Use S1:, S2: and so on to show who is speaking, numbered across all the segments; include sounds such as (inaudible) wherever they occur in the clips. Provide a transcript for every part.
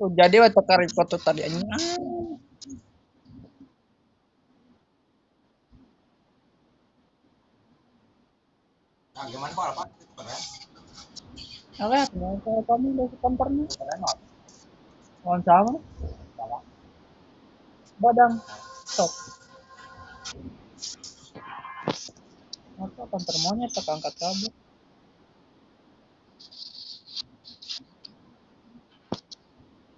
S1: Jadi waktu tekar foto tadi. Ah.
S2: Nah, gimana kok apa? Keren.
S1: Alah, kalau kamu udah kompornya.
S2: Keren
S1: sama. Badang. Stop. Apa kantor monyet tak angkat kabel.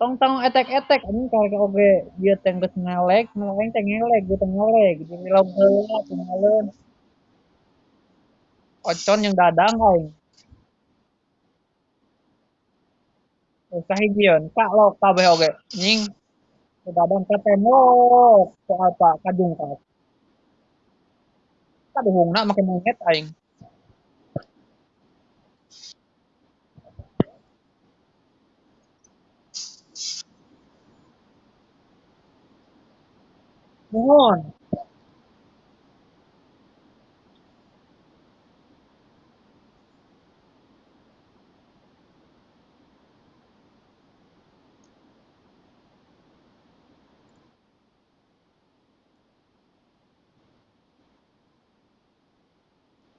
S1: Tong tong etek etek ini kalau oke dia tengges ngelek, ngelek teng ngelek, gue teng ngelek, jadi lo heula. Ocon yang dadang aing. Sahigion, kak lo kabeh oge. Nying. Dadang ka tembok. Soal apa? Kadung ka. Kaduhungna make monyet aing. Nuhun.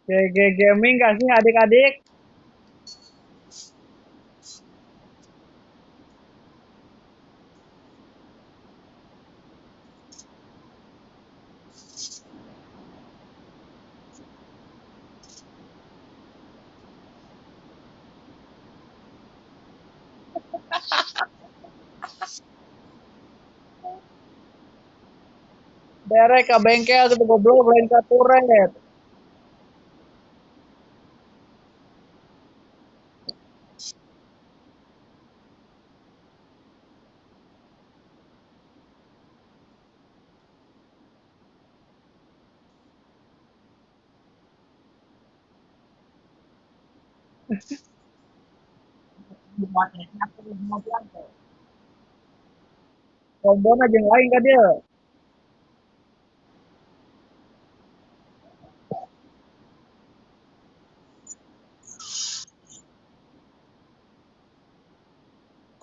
S1: GG Gaming kasih adik-adik. Derek ke bengkel gitu goblok lain ka turet.
S2: Buatnya aku mau bilang tuh.
S1: Kombona jeung lain ka dia.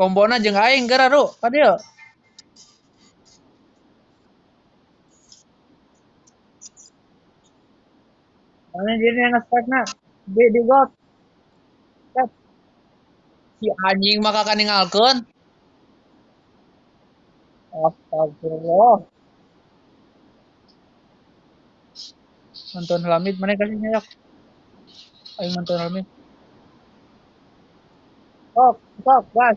S1: Kombona jeung aing gara ru ka dia. Mana dia yang nge-spike di di got. Set. Si anjing maka kan ninggalkeun. Astagfirullah. Nonton Hamid mana kasih nyayak. Aing nonton Hamid. Sok, sok, gas.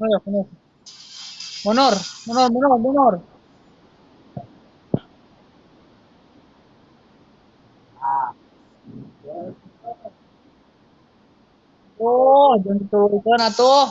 S1: Munur, munur, munur, munur.
S2: Ah,
S1: Oh, jangan diturunkan atuh.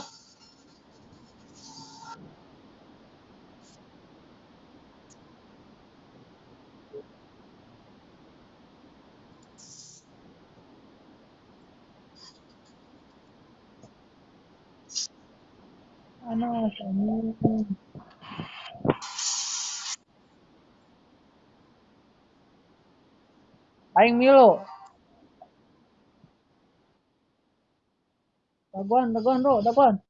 S1: Panas, anjing. Aing Milo. Daguan, daguan, bro, daguan.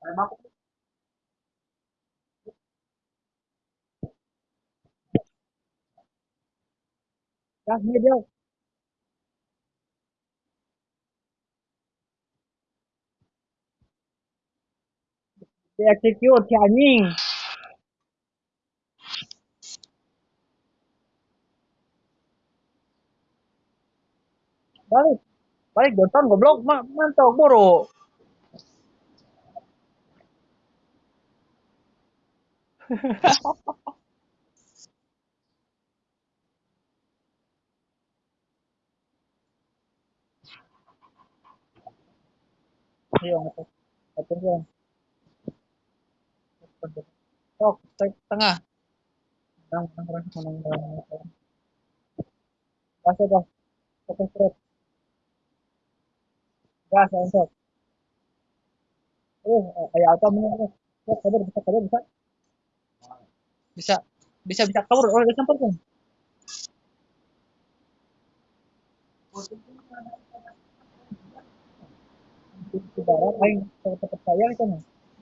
S2: keren aku.
S1: Gas nih dia. Di execute si anjing. Balik. Balik Johnson goblok, Ma mantap. Ayo, atur. Atur dia. Sok, tengah. Menang, menang, menang. Gas ya, gas. Oke, straight. gas untuk uh kayak apa mana bisa kabur bisa bisa bisa bisa bisa kabur oh udah kan di barat aing tempat saya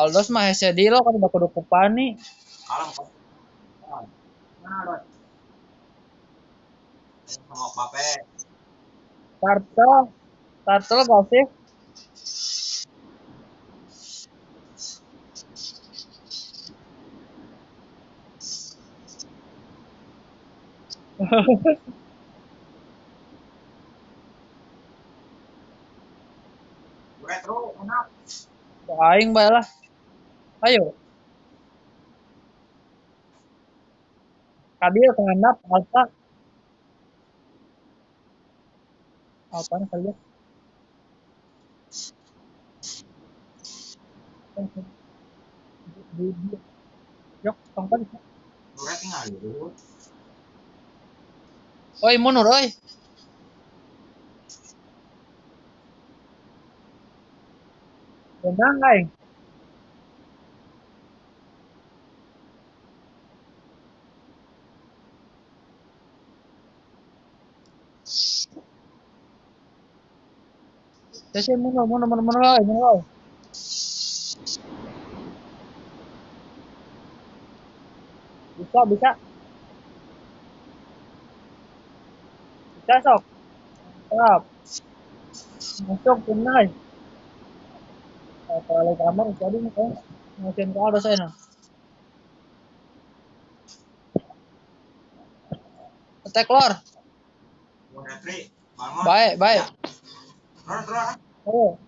S1: Aldos mah hese di lo kan baku duku pani
S2: alam kok. Mana ada? Sama pape.
S1: Turtle Turtle gak sih
S2: Retro enak.
S1: aing bae lah ayo kabil kehandap alta apa kali ya di di yok tongkol
S2: Duret tinggal dulu.
S1: oi mundur oi Benar aing Kasi mundur mundur mundur mundur oi mundur oi bisa bisa bisa sok Mantap. masuk tunai kalau kamar jadi kan mungkin ke ada saya attack lor
S2: Mau Retri. Bangun.
S1: baik baik
S2: Terus terus.
S1: Oh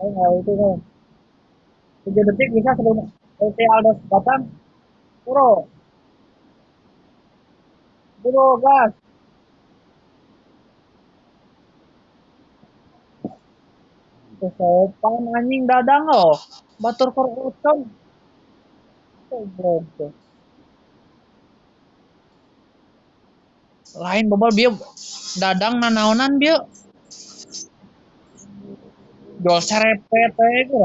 S1: oh nggak itu kan tiga detik bisa sebelum LT Aldos datang puro puro gas Kesopan anjing dadang loh. Batur kor utang. Goblok. Lain bobol bieu dadang nanaonan bieu. Jual serepet we gitu.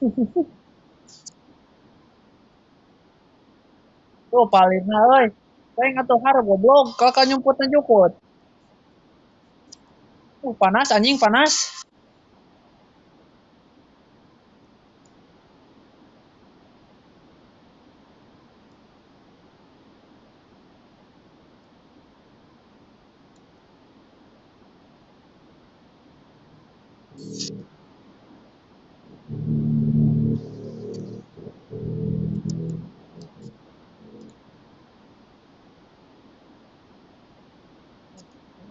S1: (laughs) Tuh palingna euy. Saya ngatuh harap goblok, kakak nyumputna jukut. Uh, panas anjing panas.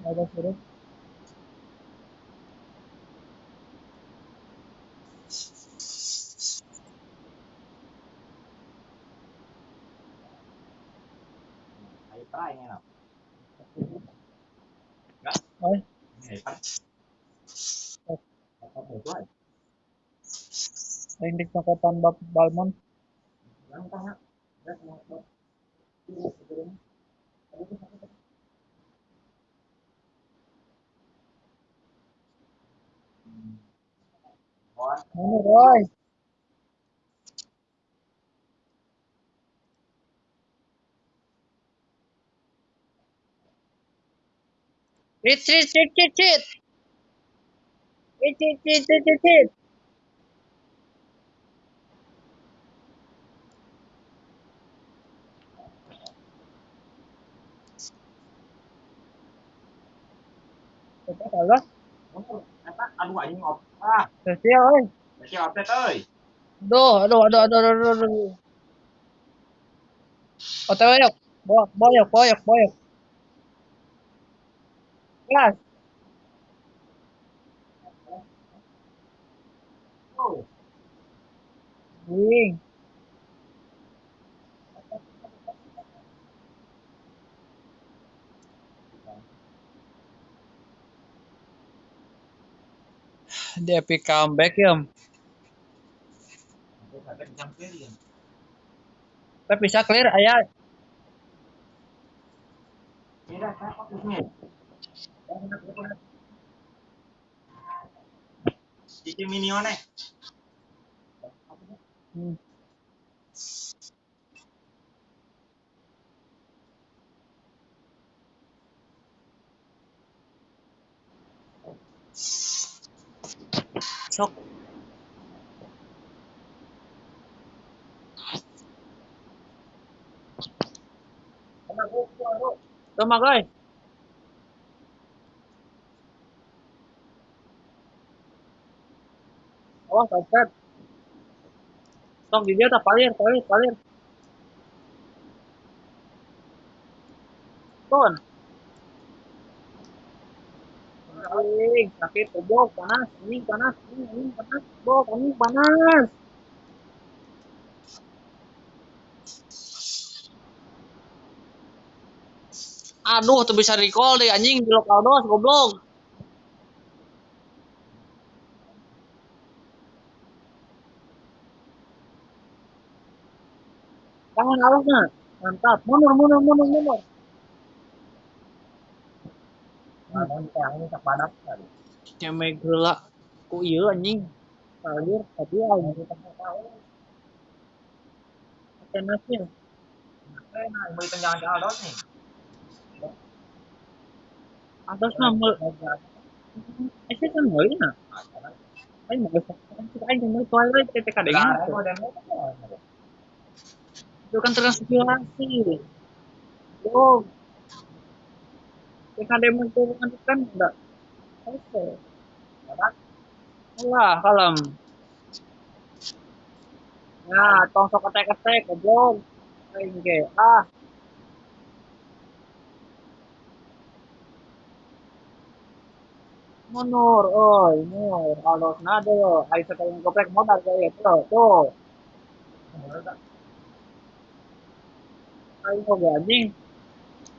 S1: Ada suruh.
S2: Hyper ini enak.
S1: Oi,
S2: Hyper. Hyper itu aja.
S1: Aing di cokotan bab Balmon.
S2: Yang tengah. Ya, semua. Kawan.
S1: Mundur oi. Cit cit. Cepat Allah.
S2: Eta aduh anjing op. Ah,
S1: Spesial euy.
S2: masih update euy.
S1: Aduh, aduh, aduh, aduh, aduh, aduh, aduh. OTW yuk. Boyok, boyok, boyok, boyok. Kelas.
S2: Oh,
S1: Wing. Di epic comeback ya. Tapi bisa clear aya
S2: Mira, saya fokusnya. Cici minione.
S1: Hmm. Sok. Tama guys. Oh, sopet. Sok di dia tak palir, palir, palir. Ton. Anjing, sakit, goblok, panas, anjing panas, anjing, anjing panas, goblok, anjing panas. Aduh, tuh bisa recall deh anjing di lokal dos, goblok. Tangan alasnya. Mantap. Mundur, mundur, mundur, mundur.
S2: Nah, yang ini tak padat kali.
S1: Cemek geula. Ku ieu anjing. Palir, tapi anjing. Pakai nasi.
S2: Eh, nah, beli tenjangan ke Aldos nih.
S1: Atas nama. Eh, saya kan mau na. Ay, mau sa. Ay, mau deh.
S2: Nah, mau demo kan?
S1: Itu kan transpirasi. Yo. Teka demo itu kan kan enggak. Oke. Alah, kalem. Nah, tong sok ketek-ketek, goblok. Aing ge. Ah, mundur, oi, mundur. Kalau nado, ai sekali goprek modal kayak itu. Tuh, ai mau anjing.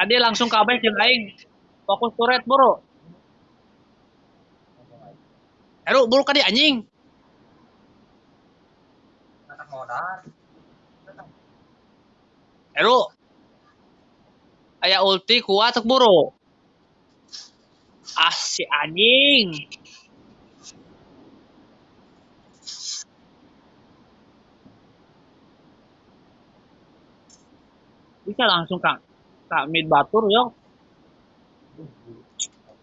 S1: Tadi langsung ke abah jeung aing. Fokus turret, Bro. Eru, buru ka di anjing.
S2: Anak modal.
S1: Eru. Aya ulti kuat tek buru. Ah, si anjing. Bisa langsung kak kak mid batur yo.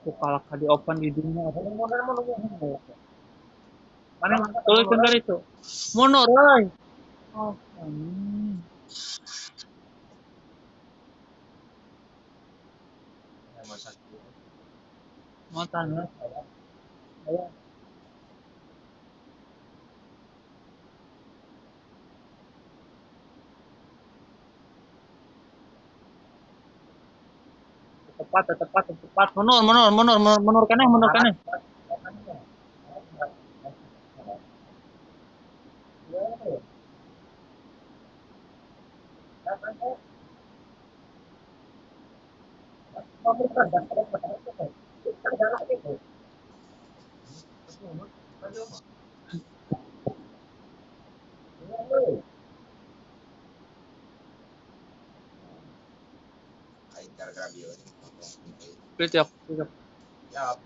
S1: Ku kalah ka di open di dunia. Mana tuliskan kali itu. Mundur, euy. Oh. Mau tanya. Tepat, tepat, tepat. Mundur, mundur, mundur, mundur, mundur kene, mundur kene.
S2: galak gitu. Ini, aja mah. Iya, euy. Aing gara-gara dia ini.
S1: Split yok.
S2: Ya,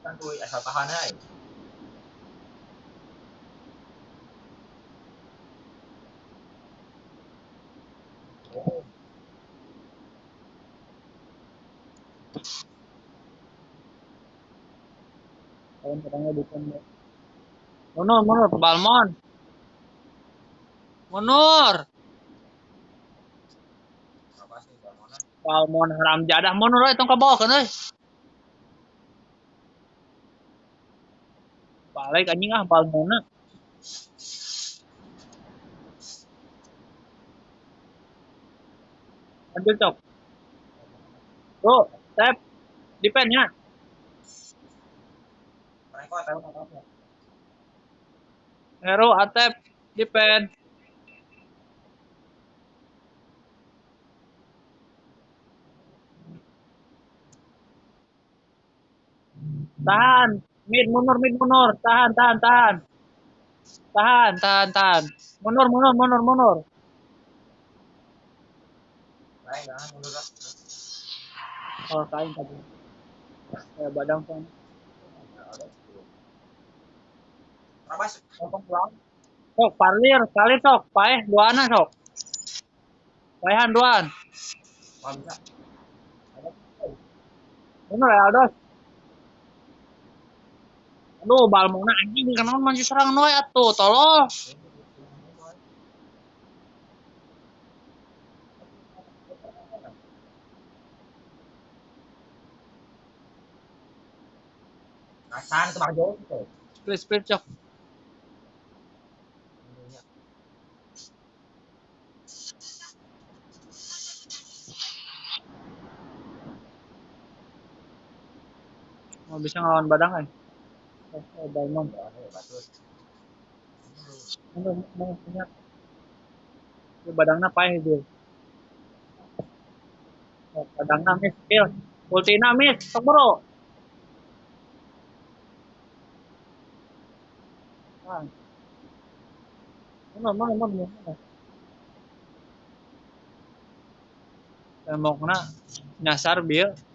S2: kan
S1: katanya bukan. Munur, munur, Balmon. Balmon haram jadah munur euy tong kabawakeun euy. Balik anjing ah Balmona. Lanjut cok. Tuh, tap. Depend ya. Hero atep depend. Tahan. Mid mundur mid mundur. Tahan tahan tahan. Tahan tahan tahan. Mundur mundur mundur mundur.
S2: Mundur.
S1: Oh kain tadi. Ya badang kan.
S2: Rabas, pulang.
S1: Sok parlir kali sok. Paeh duana sok. Paehan duan.
S2: Wah, bisa. Ada
S1: Bener ya Aldos. Aduh, Balmona anjing kenapa maju serang noy atuh, tolong.
S2: Nasan ke Bang Jo gitu.
S1: Please, please, cok. Mau bisa ngelawan badang kan? Oh, oh Balmon.
S2: Bagus.
S1: Mau mau punya. Ini badangna paeh dia. Oh, badangna miss kill. Ultina miss, sok bro. Ah. Mana mana mana mana. Tembokna nyasar bieu.
S2: Nó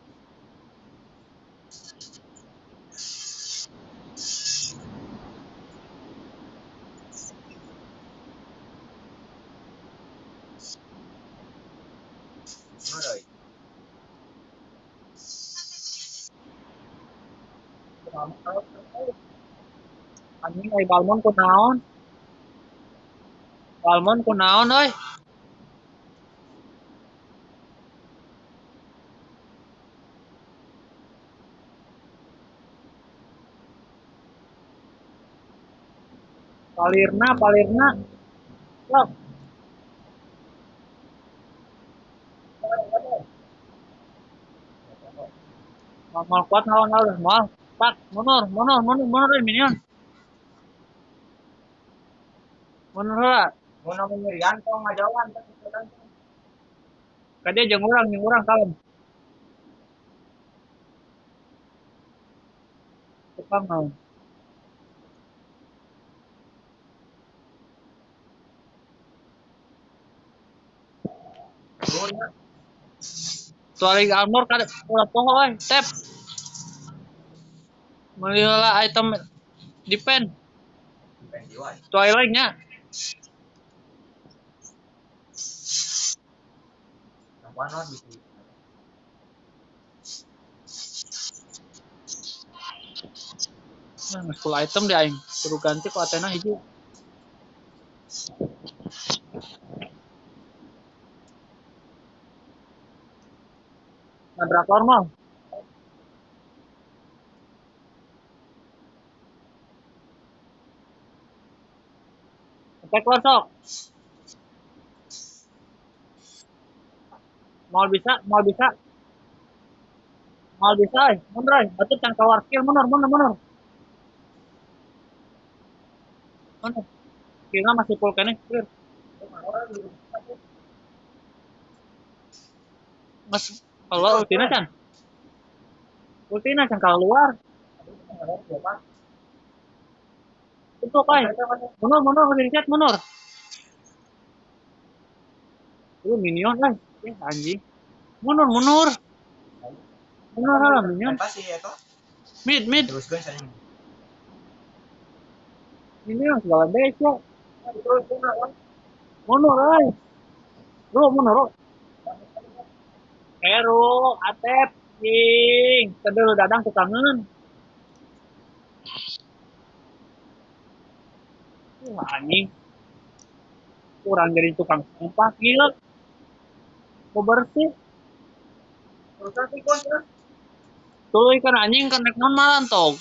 S1: Anjing ai Balmon kunaon? Balmon kunaon euy? Palirna, palirna. Sok. Mal, mal kuat lawan lawan mal. Pak, mundur, mundur, mundur, mundur minion.
S2: Mau ngajawan kan
S1: urang, urang kalem. Tukang naon?
S2: Turunnya.
S1: Tuaring armor kada ulah poho euy, tap. Item defend.
S2: Pengen jiwa.
S1: Twilight nya.
S2: Non bisa.
S1: Nah, geus full item di aing. Kudu ganti ku Athena hiji. Nabrak normal. Attack war sok. Mal bisa, mal bisa. Mal bisa, eh. mundur eh. Batu can kawar kill mundur, mundur, mundur. Mundur. Killnya masih full kene, clear. Mas, kalau ultina can. Ultina can keluar.
S2: Siapa?
S1: Itu kai. Mundur, mundur, chat, mundur. Lu minion kan? Eh, anjing. Mundur, mundur. Mundur lah, minion.
S2: Pasti ya toh.
S1: Mid, mid.
S2: Terus guys saya.
S1: Minion segala besok. Mundur, ay. Bro, mundur, bro. Hero, Atep, King. Kedel dadang ke tangan. Wah, anjing. Kurang dari tukang sampah, gila. Mau bersih.
S2: Terus.
S1: Tuh ikan anjing kan naik non malan tong.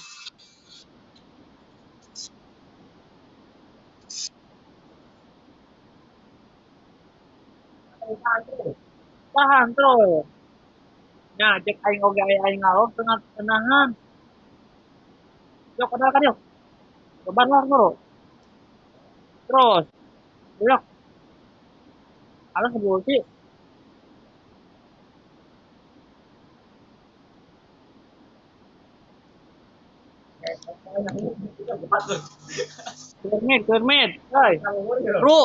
S1: Tahan tuh. Ya, cek aing oge aing ngalor tengah tenahan. Yuk, kenal kan yuk. Lah bro. Terus. Yuk. Alas sebelum sih. Kermit, kermit. Hai. Bro.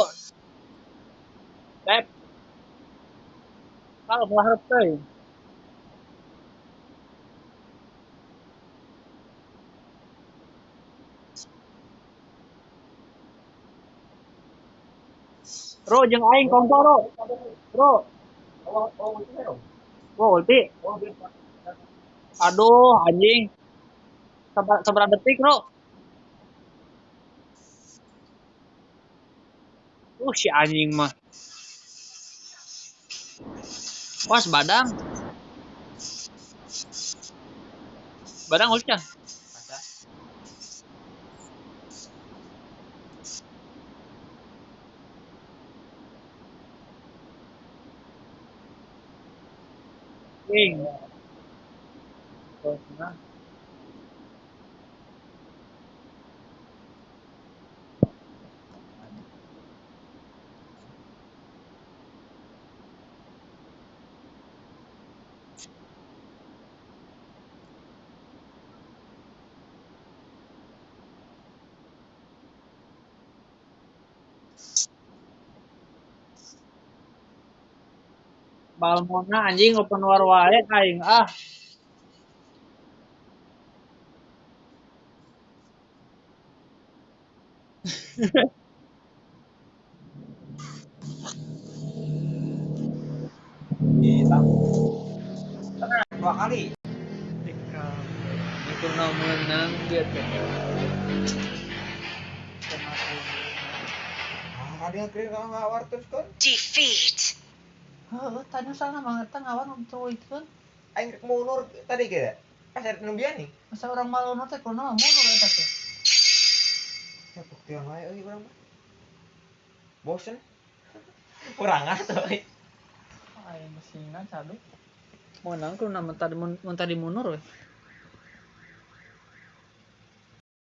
S1: Tep. Kalau malah teh. Bro, jeung aing kongko, bro. Bro, bro, ulti. Aduh, anjing. Sabar detik, bro. Uh, si anjing mah. Was, badang. Badang ulti kan? King. Terus, nah. Balmona anjing open war wae aing ah.
S2: Kita. Dua kali.
S1: Itu nama menang dia teh.
S2: Nggak?
S3: Defeat.
S1: Heeh, tadi salah banget ngawan untuk itu kan.
S2: Aing mundur tadi kira. Pas ada nubian nih.
S1: Masa orang malu teh kunaon mundur eta teh.
S2: Ya bukti yang lain euy urang mah. Bosen. (laughs) Kurang atuh. euy.
S1: Aing mesinna cadu. Kunaon mun tadi mun tadi mundur we.